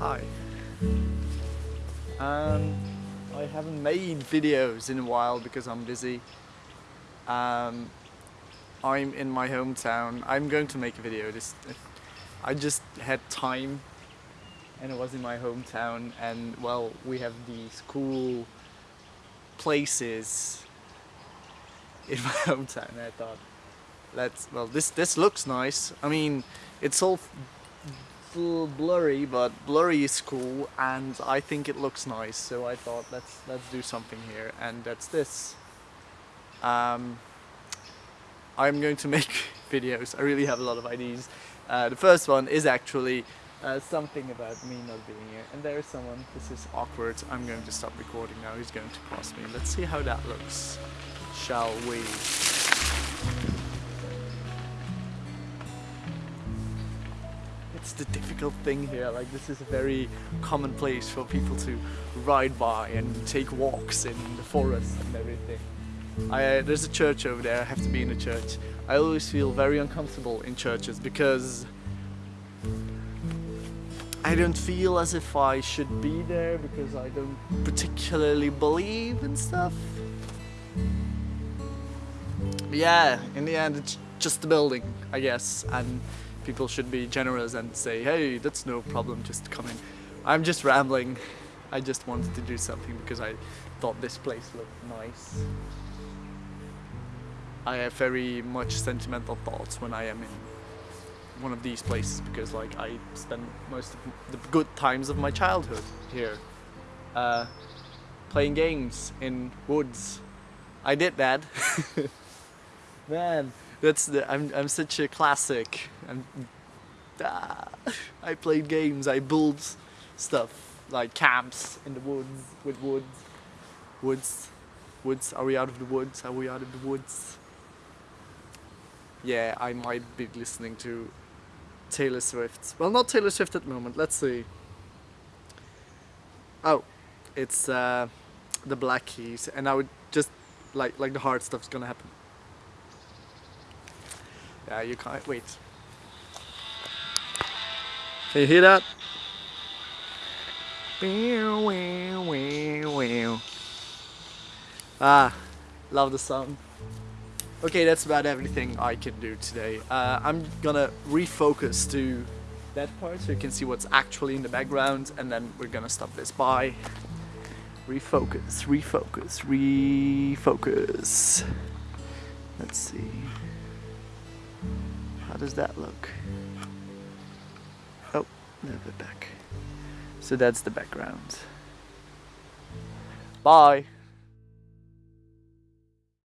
Hi. Um, I haven't made videos in a while because I'm busy. Um, I'm in my hometown. I'm going to make a video. This, I just had time and it was in my hometown and well we have these cool places in my hometown I thought let's well this this looks nice I mean it's all full blurry but blurry is cool and I think it looks nice so I thought let's let's do something here and that's this um, I'm going to make videos I really have a lot of ideas uh, the first one is actually uh, something about me not being here. And there is someone, this is awkward, I'm going to stop recording now, he's going to cross me. Let's see how that looks, shall we? It's the difficult thing here, like this is a very common place for people to ride by and take walks in the forest and everything. I, uh, there's a church over there, I have to be in a church. I always feel very uncomfortable in churches because I don't feel as if I should be there because I don't particularly believe in stuff. But yeah, in the end it's just a building, I guess, and people should be generous and say, hey, that's no problem, just come in. I'm just rambling. I just wanted to do something because I thought this place looked nice. I have very much sentimental thoughts when I am in one of these places because like I spent most of the good times of my childhood here uh, playing games in woods I did that man that's the I'm, I'm such a classic I'm, ah, I played games I built stuff like camps in the woods with woods woods woods are we out of the woods are we out of the woods yeah I might be listening to Taylor Swift. Well, not Taylor Swift at the moment. Let's see. Oh, it's uh, the Black Keys, and I would just like like the hard stuff's gonna happen. Yeah, you can't wait. Can you hear that? Ah, love the song. Okay, that's about everything I can do today. Uh, I'm gonna refocus to that part so you can see what's actually in the background and then we're gonna stop this by. Refocus, refocus, refocus. Let's see. How does that look? A little bit back. So that's the background. Bye!